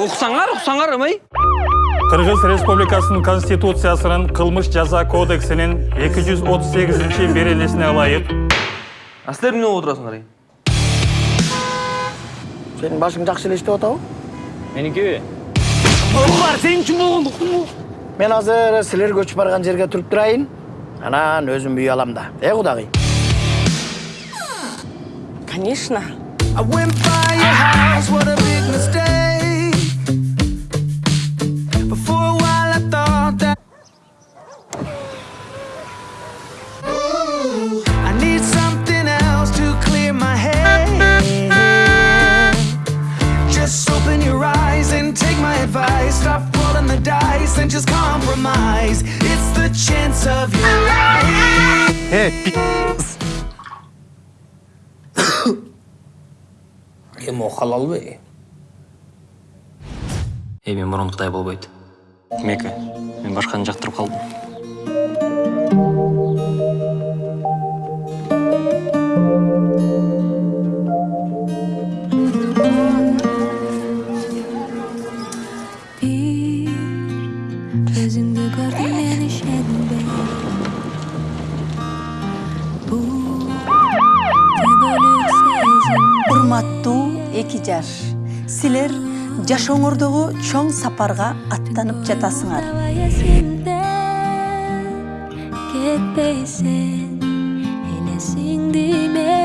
уксаңар уксаңар эмей Кыргыз Республикасынын Конституциясынын кылмыш жаза кодексинин 238 беренесине ылайык а силер эмне болуп отурасыңар эй Сенің башың жақсы эле иштеп атабы? меникиби бар сен үчүн болгондуктуму Мен азыр силер көчүп барган жерге туруп турайын. Анан өзүм үй алам да. Э, кудагый. Конечно. Open your eyes and take my advice. Stop rolling the dice and just compromise. It's the chance of your life. эми о халалбы эми мурункудай болбойт мека мен башканы жактырып калдым Урматтуу эки жаш. Силер жашооңордогу чоң сапарга аттанып жатасыңар. Ketpeysen Yine sindi